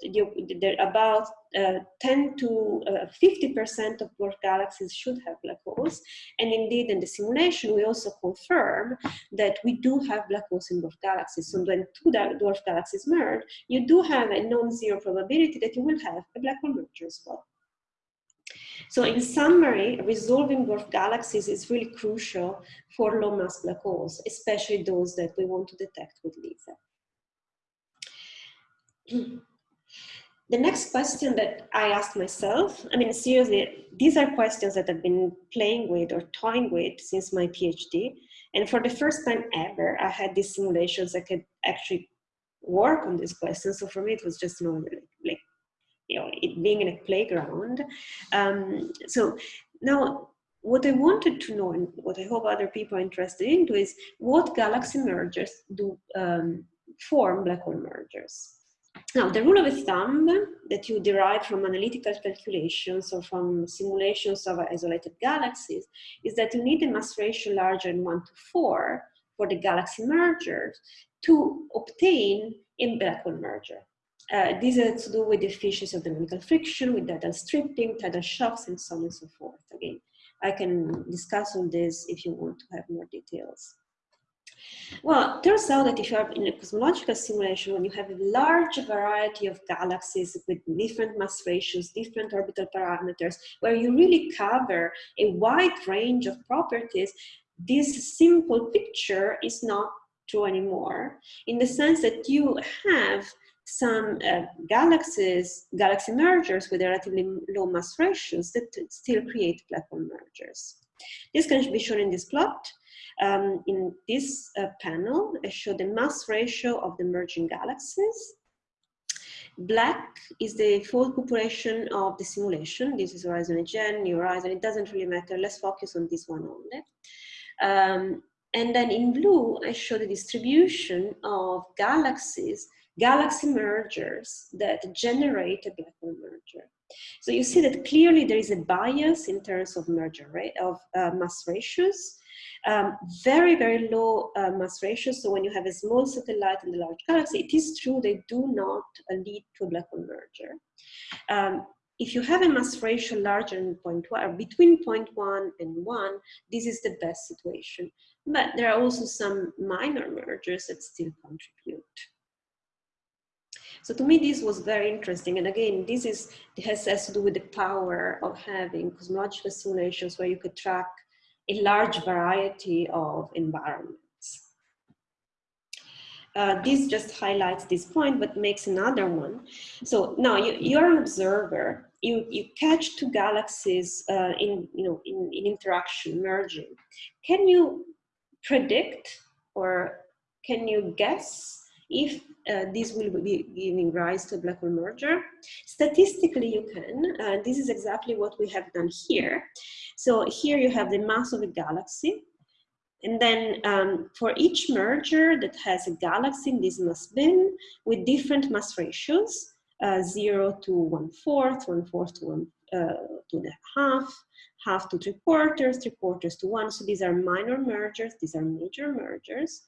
there about uh, 10 to 50% uh, of dwarf galaxies should have black holes. And indeed, in the simulation, we also confirm that we do have black holes in dwarf galaxies. So when two dwarf galaxies merge, you do have a non-zero probability that you will have a black hole merger as well. So in summary, resolving dwarf galaxies is really crucial for low mass black holes, especially those that we want to detect with LISA. The next question that I asked myself, I mean, seriously, these are questions that I've been playing with or toying with since my PhD. And for the first time ever, I had these simulations I could actually work on these questions. So for me, it was just like you know, it being in a playground. Um, so now what I wanted to know and what I hope other people are interested into is what galaxy mergers do um, form black hole mergers. Now, the rule of thumb that you derive from analytical calculations or from simulations of isolated galaxies is that you need a mass ratio larger than 1 to 4 for the galaxy mergers to obtain a black hole merger. Uh, these are to do with the efficiency of the mechanical friction, with tidal stripping, tidal shocks, and so on and so forth. Again, I can discuss all this if you want to have more details. Well, turns out that if you are in a cosmological simulation, when you have a large variety of galaxies with different mass ratios, different orbital parameters, where you really cover a wide range of properties, this simple picture is not true anymore, in the sense that you have some uh, galaxies, galaxy mergers with relatively low mass ratios that still create black hole mergers. This can be shown in this plot. Um, in this uh, panel, I show the mass ratio of the merging galaxies. Black is the full population of the simulation. This is Horizon New Horizon. It doesn't really matter. Let's focus on this one only. Um, and then in blue, I show the distribution of galaxies galaxy mergers that generate a black hole merger. So you see that clearly there is a bias in terms of merger rate of uh, mass ratios. Um, very, very low uh, mass ratios. So when you have a small satellite in the large galaxy, it is true they do not uh, lead to a black hole merger. Um, if you have a mass ratio larger than 0.1 or between 0.1 and 1, this is the best situation. But there are also some minor mergers that still contribute. So to me, this was very interesting. And again, this is has, has to do with the power of having cosmological simulations where you could track a large variety of environments. Uh, this just highlights this point, but makes another one. So now you, you're an observer. You, you catch two galaxies uh, in, you know, in, in interaction, merging. Can you predict or can you guess if uh, this will be giving rise to a black hole merger. Statistically, you can. Uh, this is exactly what we have done here. So here you have the mass of a galaxy. And then um, for each merger that has a galaxy in this mass bin with different mass ratios, uh, zero to one fourth, one fourth to one, uh, two and a half, half to three quarters, three quarters to one. So these are minor mergers, these are major mergers.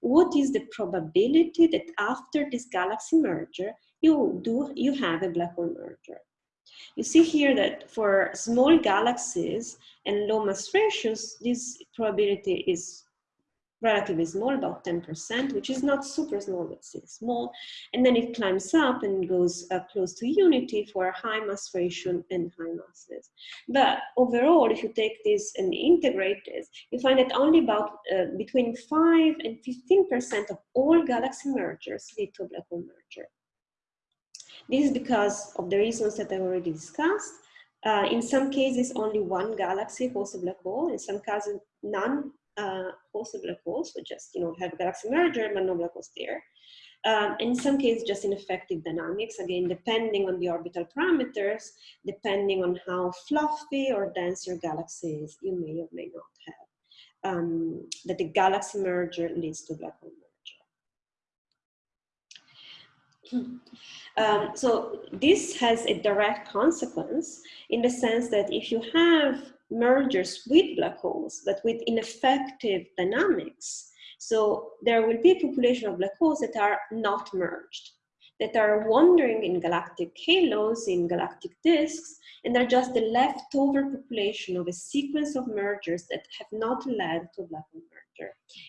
What is the probability that after this galaxy merger, you do you have a black hole merger? You see here that for small galaxies and low mass ratios, this probability is relatively small, about 10%, which is not super small, but still small. And then it climbs up and goes uh, close to unity for high mass ratio and high masses. But overall, if you take this and integrate this, you find that only about uh, between 5 and 15% of all galaxy mergers lead to a black hole merger. This is because of the reasons that I already discussed. Uh, in some cases, only one galaxy hosts a black hole. In some cases, none uh, black hole. So just, you know, have galaxy merger, but no black holes there. Um, in some cases, just ineffective dynamics, again, depending on the orbital parameters, depending on how fluffy or dense your galaxy is, you may or may not have. Um, that the galaxy merger leads to black hole merger. Um, so this has a direct consequence in the sense that if you have mergers with black holes, but with ineffective dynamics, so there will be a population of black holes that are not merged, that are wandering in galactic halos, in galactic disks, and they're just the leftover population of a sequence of mergers that have not led to black hole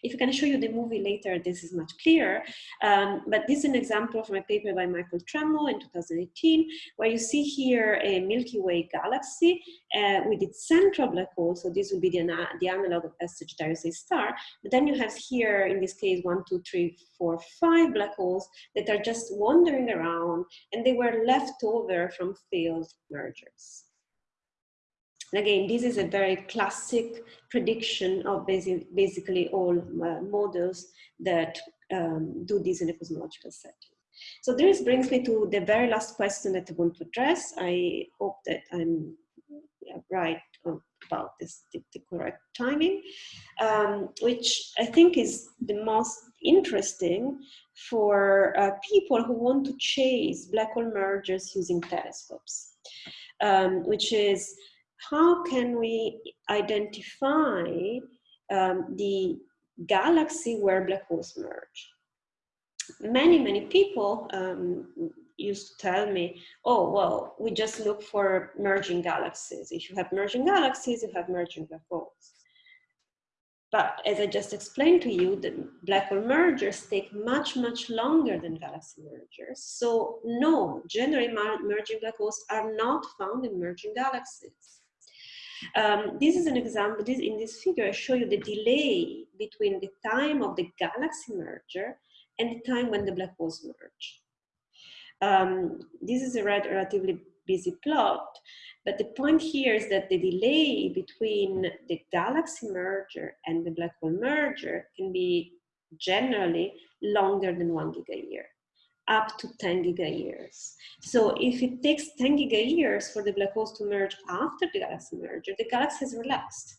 If I can show you the movie later, this is much clearer. Um, but this is an example from a paper by Michael Tremmel in 2018, where you see here a Milky Way galaxy uh, with its central black hole. So this will be the, the analog of S Sagittarius A star. But then you have here, in this case, one, two, three, four, five black holes that are just wandering around and they were left over from failed mergers. And again, this is a very classic prediction of basic, basically all uh, models that um, do this in a cosmological setting. So this brings me to the very last question that I want to address. I hope that I'm right about this, the, the correct timing, um, which I think is the most interesting for uh, people who want to chase black hole mergers using telescopes, um, which is how can we identify um, the galaxy where black holes merge? Many, many people um, used to tell me, oh, well, we just look for merging galaxies. If you have merging galaxies, you have merging black holes. But as I just explained to you, the black hole mergers take much, much longer than galaxy mergers. So no, generally merging black holes are not found in merging galaxies. Um, this is an example, this, in this figure I show you the delay between the time of the galaxy merger and the time when the black holes merge. Um, this is a relatively busy plot, but the point here is that the delay between the galaxy merger and the black hole merger can be generally longer than one gigayear up to 10 gigayears. So if it takes 10 gigayears for the black holes to merge after the galaxy merger, the galaxy has relaxed.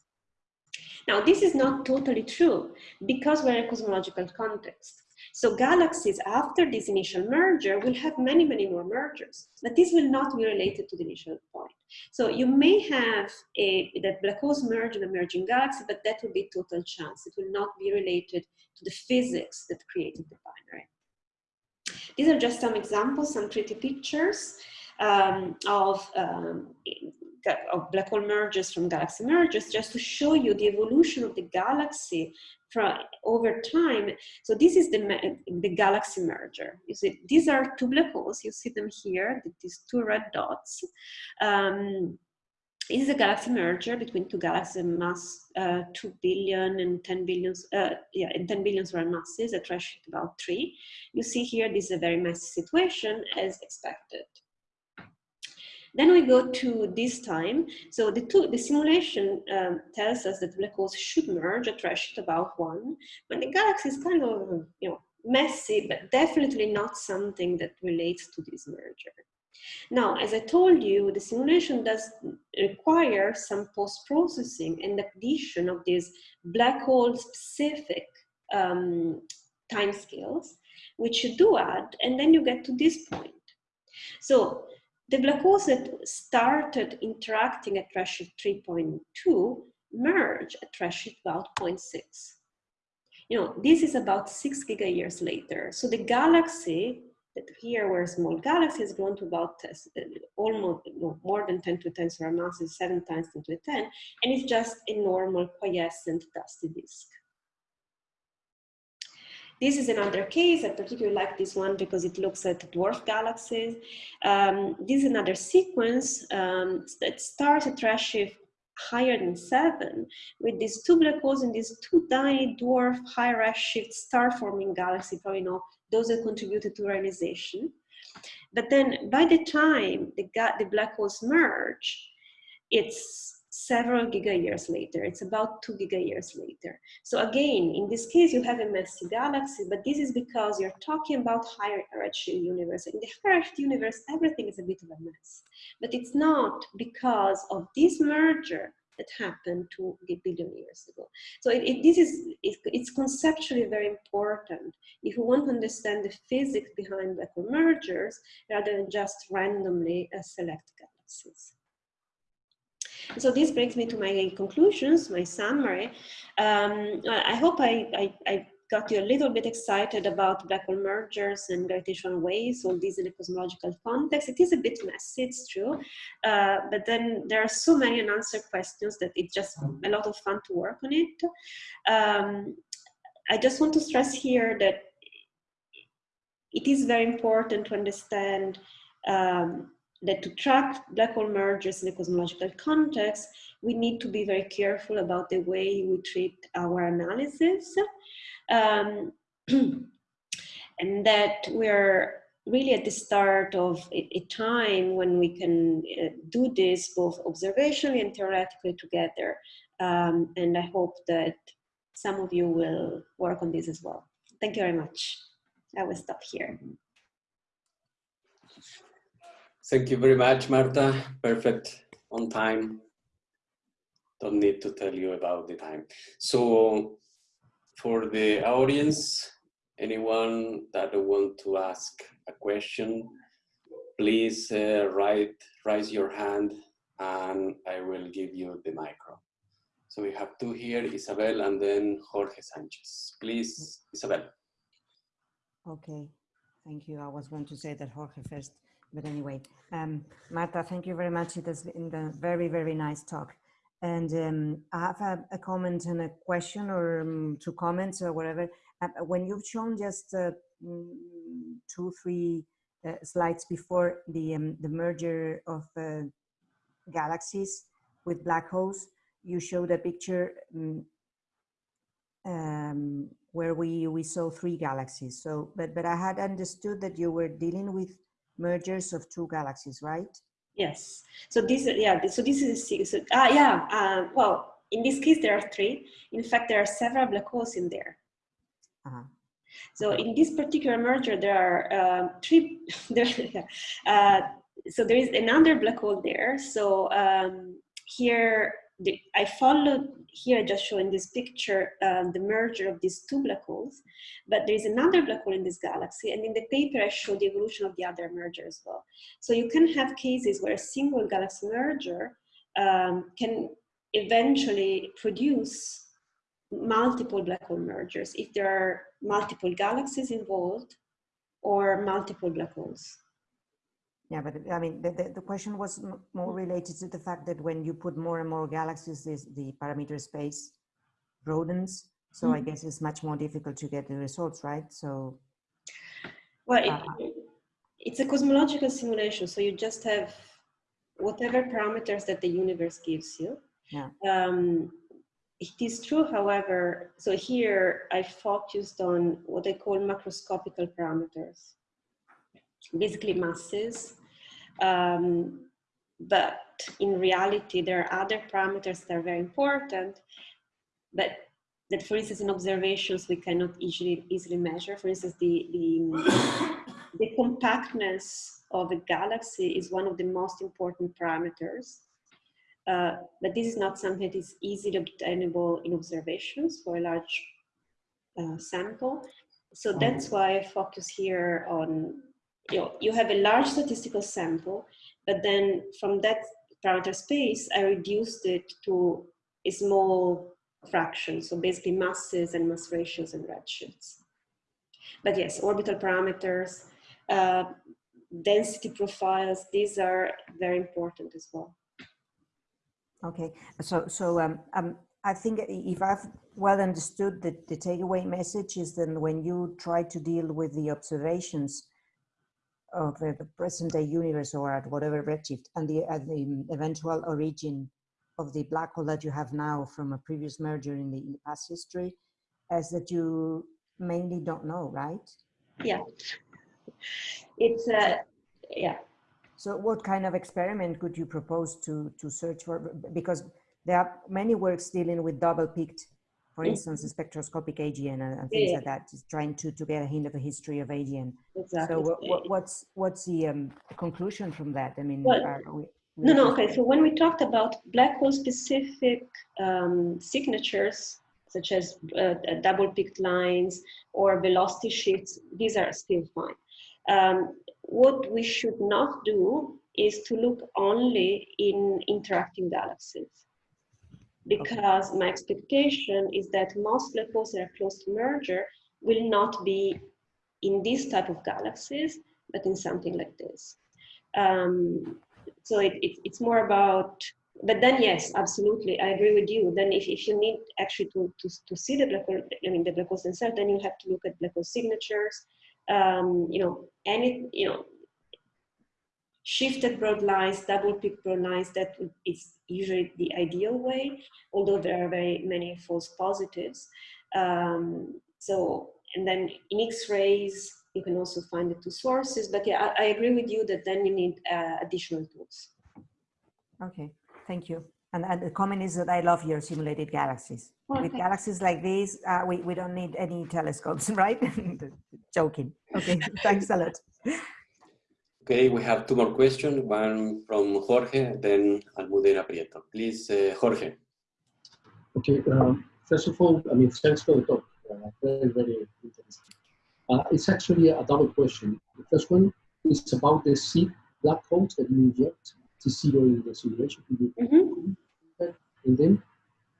Now, this is not totally true because we're in a cosmological context. So galaxies after this initial merger will have many, many more mergers, but this will not be related to the initial point. So you may have a, that black holes merge in a merging galaxy, but that will be total chance. It will not be related to the physics that created the binary. These are just some examples, some pretty pictures um, of, um, of black hole mergers from galaxy mergers, just to show you the evolution of the galaxy from over time. So this is the, the galaxy merger. You see, these are two black holes. You see them here, these two red dots. Um, is a galaxy merger between two galaxies mass uh, 2 billion and 10 billions, uh, yeah, and 10 billion solar masses at redshift about 3. You see here, this is a very messy situation as expected. Then we go to this time. So the, two, the simulation um, tells us that black holes should merge at redshift about 1, but the galaxy is kind of, you know, messy, but definitely not something that relates to this merger. Now, as I told you, the simulation does require some post-processing and addition of these black hole specific um, timescales, which you do add, and then you get to this point. So the black holes that started interacting at redshift 3.2 merge at redshift about 0.6. You know, this is about six giga years later. So the galaxy that here where small galaxy has grown to about uh, almost no, more than 10 to 10 so our mass seven times 10 to 10 and it's just a normal quiescent dusty disk this is another case. I particularly like this one because it looks at dwarf galaxies. Um, this is another sequence um, that starts at redshift higher than seven with these two black holes and these two tiny dwarf high redshift star forming galaxy, probably know those that contributed to reionization. But then by the time the, the black holes merge, it's several giga years later. It's about two giga years later. So again, in this case, you have a messy galaxy, but this is because you're talking about higher redshift universe. In the higher redshift universe, everything is a bit of a mess. But it's not because of this merger that happened two billion years ago. So it, it, this is, it, it's conceptually very important if you want to understand the physics behind hole mergers rather than just randomly uh, select galaxies. So this brings me to my conclusions, my summary. Um, I hope I, I, I, got you a little bit excited about black hole mergers and gravitational waves, all these in a cosmological context. It is a bit messy, it's true, uh, but then there are so many unanswered questions that it's just a lot of fun to work on it. Um, I just want to stress here that it is very important to understand um, that to track black hole mergers in a cosmological context, we need to be very careful about the way we treat our analysis. Um, and that we're really at the start of a, a time when we can uh, do this both observationally and theoretically together. Um, and I hope that some of you will work on this as well. Thank you very much. I will stop here. Thank you very much, Marta. Perfect, on time. Don't need to tell you about the time. So for the audience, anyone that want to ask a question, please uh, write, raise your hand and I will give you the micro. So we have two here, Isabel and then Jorge Sanchez. Please, Isabel. Okay, thank you. I was going to say that Jorge first. But anyway, um, Marta, thank you very much. It has been a very, very nice talk. And um, I have a, a, comment and a question or um, two comments or whatever. Uh, when you've shown just uh, mm, two, three uh, slides before the, um, the merger of uh, galaxies with black holes, you showed a picture mm, um, where we, we saw three galaxies. So, but, but I had understood that you were dealing with mergers of two galaxies, right? Yes. So this, yeah. So this is a so, ah, yeah. Uh, well, in this case, there are three. In fact, there are several black holes in there. Uh -huh. So in this particular merger, there are uh, three. There, uh, so there is another black hole there. So um, here the, I followed here just show in this picture um, the merger of these two black holes, but there is another black hole in this galaxy, and in the paper I show the evolution of the other merger as well. So you can have cases where a single galaxy merger um, can eventually produce multiple black hole mergers if there are multiple galaxies involved or multiple black holes. Yeah, but I mean, the, the, the, question was more related to the fact that when you put more and more galaxies, this, the parameter space broadens. So mm -hmm. I guess it's much more difficult to get the results, right? So. Well, it, uh, it's a cosmological simulation. So you just have whatever parameters that the universe gives you. Yeah. Um, it is true, however, so here I focused on what I call macroscopical parameters basically masses um, but in reality, there are other parameters that are very important. But that, for instance, in observations we cannot easily easily measure. For instance, the the, the compactness of a galaxy is one of the most important parameters. Uh, but this is not something that is easily obtainable in observations for a large uh, sample. So that's why I focus here on, you know, you have a large statistical sample, but then from that parameter space, I reduced it to a small fraction. So basically masses and mass ratios and redshifts. But yes, orbital parameters, uh, density profiles, these are very important as well. Okay, so so um, um, I think if I've well understood the, the takeaway message is then when you try to deal with the observations of the, the present day universe or at whatever redshift and the, uh, the eventual origin of the black hole that you have now from a previous merger in the, in the past history, as that you mainly don't know, right? Yeah. It's, uh, yeah. So what kind of experiment could you propose to, to search for? Because there are many works dealing with double peaked, for instance, the spectroscopic AGN and, things yeah. like that, just trying to, to get a hint of the history of AGN. Exactly. So what, what, what's, what's the um, conclusion from that? I mean, well, we, no, no, okay. So when we talked about black hole specific um, signatures, such as uh, double peaked lines or velocity shifts, these are still fine. Um, what we should not do is to look only in interacting galaxies because okay. my expectation is that most black holes that are close to merger will not be in this type of galaxies, but in something like this. Um, so it, it, it's more about, but then yes, absolutely, I agree with you. Then if, if you need actually to, to, to see the black hole, I mean the black holes themselves, then you have to look at black hole signatures, um, you know, any, you know, shifted broad lines, double peak broad lines, that is usually the ideal way, although there are very many false positives. Um, so, and then in X-rays, you can also find the two sources, but yeah, I, I agree with you that then you need uh, additional tools. Okay, thank you. And, and, the comment is that I love your simulated galaxies. Oh, With galaxies like these, uh, we, we don't need any telescopes, right? Joking. Okay, thanks a lot. Okay, we have two more questions, one from Jorge, then Almudena Prieto. Please, uh, Jorge. Okay, um, first of all, I mean, thanks for the talk. Uh, very, very interesting. Uh, it's actually a double question. The first one is about the seed black holes that you inject to zero in the simulation. Mm -hmm. And then,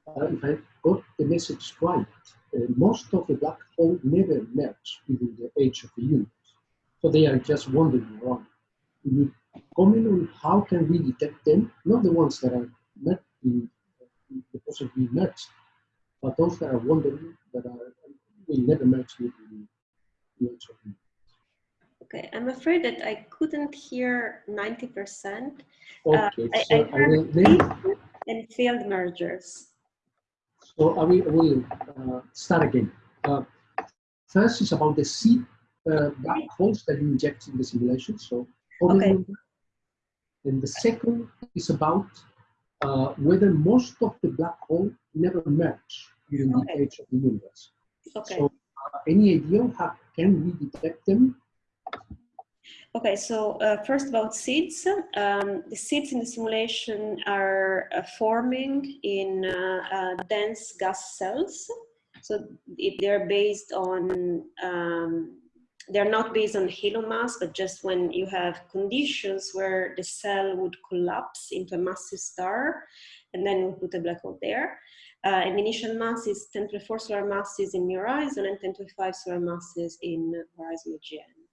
uh, if I got the message right, uh, most of the black holes never merge within the age of the universe. So they are just wandering around you comment on how can we detect them, not the ones that are not in, in the possibly merged, but those that are wandering, that are will never merge with the HRV. Okay, I'm afraid that I couldn't hear 90%. Okay, uh, so I, I heard then, and failed mergers. So I will, I will uh, start again. Uh, first is about the seed uh, black holes that you inject in the simulation. So Okay. And the second is about uh, whether most of the black hole never merge during okay. the age of the universe. Okay. So uh, any idea how can we detect them? Okay, so uh, first about seeds. Um, the seeds in the simulation are uh, forming in uh, uh, dense gas cells. So it, they're based on um, they're not based on halo mass, but just when you have conditions where the cell would collapse into a massive star, and then put a black hole there. Uh, and the initial mass is 10 to the 4 solar masses in horizon and 10 to the 5 solar masses in horizon AGN.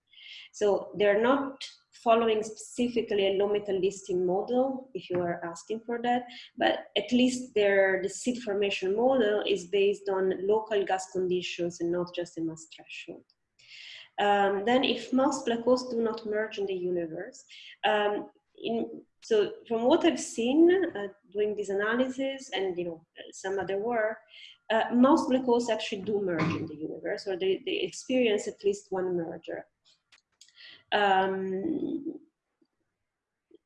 So they're not following specifically a low metallicity model, if you are asking for that, but at least their, the seed formation model is based on local gas conditions and not just a mass threshold. Um, then if most black holes do not merge in the universe, um, in, so from what I've seen uh, doing this analysis and you know some other work, uh, most black holes actually do merge in the universe or they, they experience at least one merger. Um,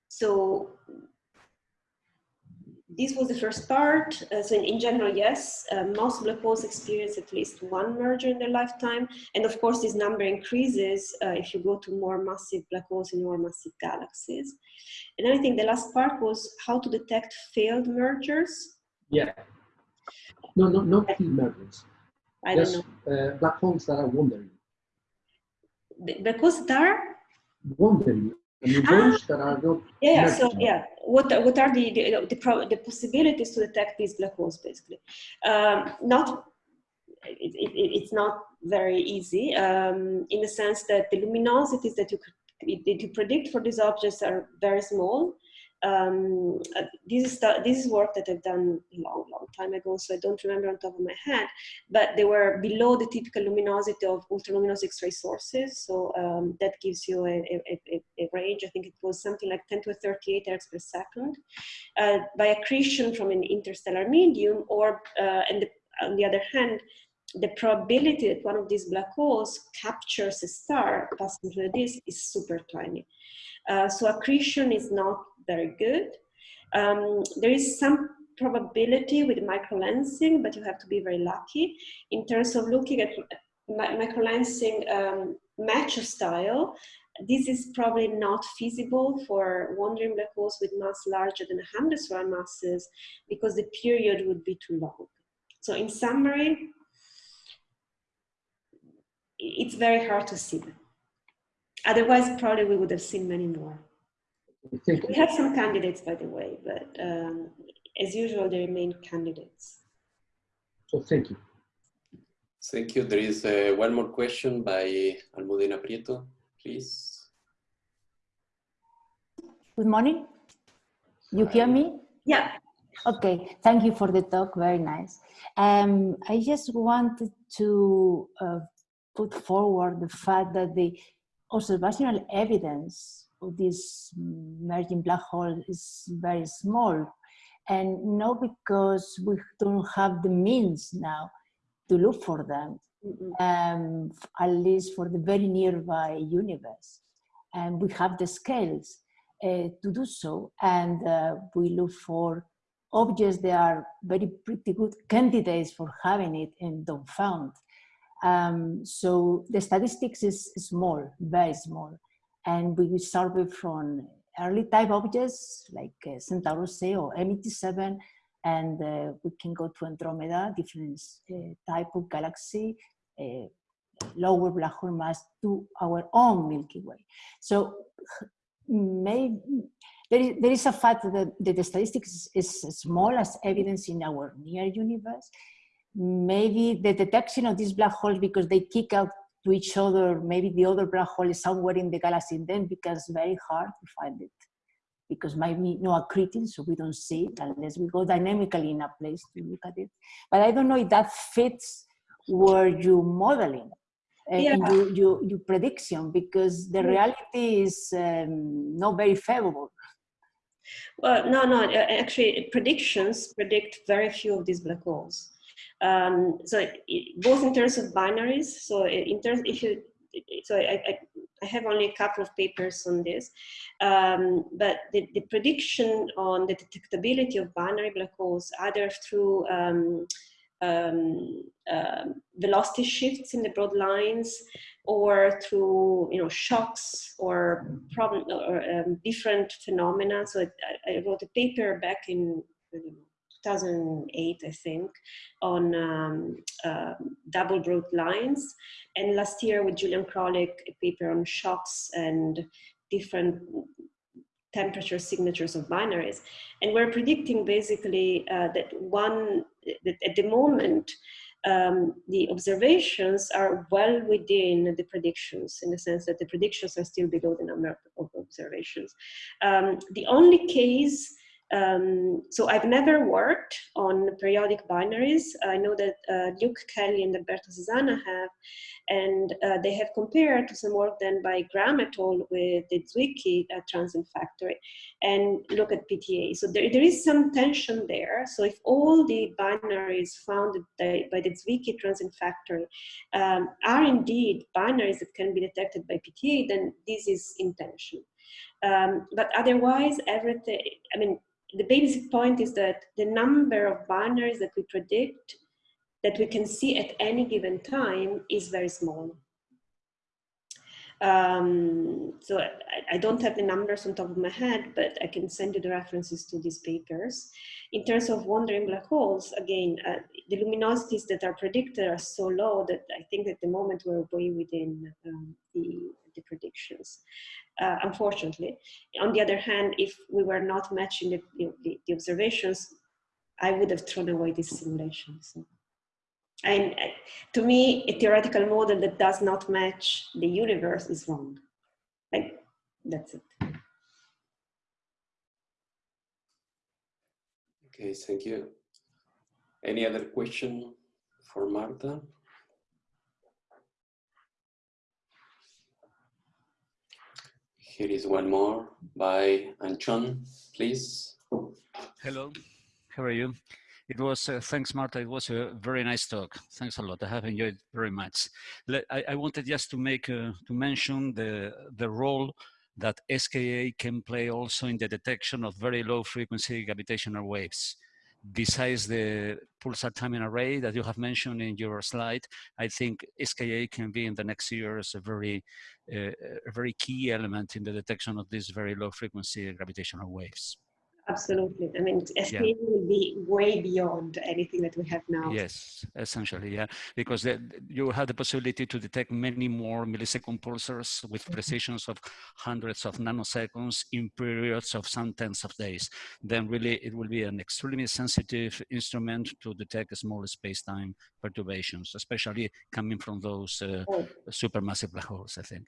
so this was the first part. Uh, so in, in, general, yes, uh, most black holes experience at least one merger in their lifetime. And of course, this number increases uh, if you go to more massive black holes in more massive galaxies. And then I think the last part was how to detect failed mergers. Yeah. No, no, not failed mergers. I don't know. Uh, black holes that are wandering. The black holes that are? Wandering ah, that are not yeah so yeah what what are the the, the, the possibilities to detect these black holes basically? Um, not it, it, it's not very easy um, in the sense that the luminosities that you that you predict for these objects are very small um, uh, this is the, this is work that I've done a long, long time ago, so I don't remember on top of my head. But they were below the typical luminosity of ultraluminous X-ray sources, so um, that gives you a, a, a, a, range. I think it was something like 10 to 38 ergs per second uh, by accretion from an interstellar medium, or uh, and the, on the other hand, the probability that one of these black holes captures a star passing through the disk is super tiny. Uh, so accretion is not very good. Um, there is some probability with microlensing, but you have to be very lucky in terms of looking at microlensing um, match style. This is probably not feasible for wandering black holes with mass larger than 100 solar masses because the period would be too long. So in summary, it's very hard to see them. Otherwise, probably we would have seen many more. We have some candidates, by the way, but um, as usual, they remain candidates. So thank you. Thank you. There is uh, one more question by Almudena Prieto, please. Good morning. You hear me? Yeah. Okay, thank you for the talk, very nice. Um, I just wanted to uh, put forward the fact that the observational evidence of this merging black hole is very small. And not because we don't have the means now to look for them, um, at least for the very nearby universe. And we have the scales uh, to do so. And uh, we look for objects that are very pretty good candidates for having it and don't found. Um, so the statistics is small, very small and we survey from early type objects like uh, Centaurus or M87, and uh, we can go to Andromeda, different uh, type of galaxy, uh, lower black hole mass to our own Milky Way. So maybe there is, there is a fact that the, the statistics is small as evidence in our near universe. Maybe the detection of these black holes because they kick out to each other, maybe the other black hole is somewhere in the galaxy, then becomes very hard to find it because maybe no accreting, so we don't see it unless we go dynamically in a place to look at it. But I don't know if that fits where you modeling uh, yeah. your, your, your, prediction because the reality is um, not very favorable. Well, no, no, actually predictions predict very few of these black holes. Um, so it, both in terms of binaries, so in terms, if you, so I, I, I have only a couple of papers on this, um, but the, the prediction on the detectability of binary black holes, either through um, uh, velocity shifts in the broad lines or through you know shocks or problem or um, different phenomena. So I, I, wrote a paper back in 2008, I think, on um, uh, double broad lines. And last year with Julian Krolik, a paper on shocks and different temperature signatures of binaries. And we're predicting basically uh, that one, that at the moment, um, the observations are well within the predictions in the sense that the predictions are still below the number of observations. Um, the only case um, so I've never worked on periodic binaries. I know that uh, Luke Kelley and Alberto Sesana have, and uh, they have compared to some work done by Graham et al. with the Zwicky uh, transient factory and look at PTA. So there, there is some tension there. So if all the binaries found by the Zwicky transient factory um, are indeed binaries that can be detected by PTA, then this is intention. Um, but otherwise, everything, I mean, the basic point is that the number of binaries that we predict that we can see at any given time is very small. Um, so I, I, don't have the numbers on top of my head, but I can send you the references to these papers. In terms of wandering black holes, again, uh, the luminosities that are predicted are so low that I think at the moment we're way within um, the, the predictions, uh, unfortunately. On the other hand, if we were not matching the, the, the observations, I would have thrown away this simulation. So. And uh, to me, a theoretical model that does not match the universe is wrong. Like, that's it. Okay, thank you. Any other question for Marta? Here is one more by Antxon, please. Hello, how are you? It was, uh, thanks Marta, it was a very nice talk. Thanks a lot, I have enjoyed it very much. I, I wanted just to make, uh, to mention the, the role that SKA can play also in the detection of very low frequency gravitational waves. Besides the pulsar timing array that you have mentioned in your slide, I think SKA can be in the next years a very, uh, a very key element in the detection of these very low frequency gravitational waves. Absolutely. I mean, SKA yeah. will be way beyond anything that we have now. Yes, essentially, yeah, because the, you have the possibility to detect many more millisecond pulsars with mm-hmm. precisions of hundreds of nanoseconds in periods of some tens of days. Then really it will be an extremely sensitive instrument to detect small space-time perturbations, especially coming from those uh, oh. supermassive black holes, I think.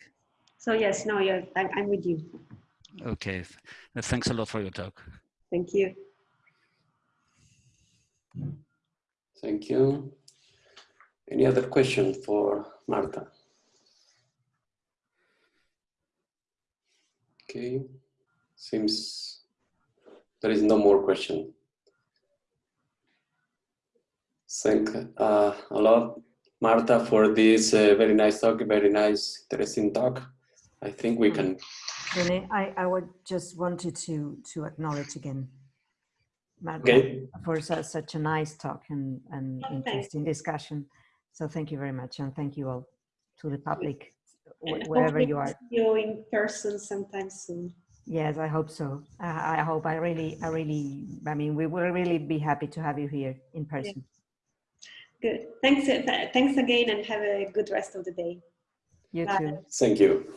So yes, no, yeah, I'm, I'm with you. Okay, thanks a lot for your talk. Thank you. Thank you. Any other question for Marta? Okay, seems there is no more question. Thank uh, a lot, Marta, for this uh, very nice talk, very nice, interesting talk. I think we can Rene, I, I would just wanted to to acknowledge again okay. for su such a nice talk and, and interesting discussion. So thank you very much and thank you all to the public wherever you are. You in person sometime soon. Yes, I hope so. I, I hope I really, I really, I mean, we will really be happy to have you here in person. Yeah. Good. Thanks. Uh, thanks again and have a good rest of the day. You Bye. too. Thank you.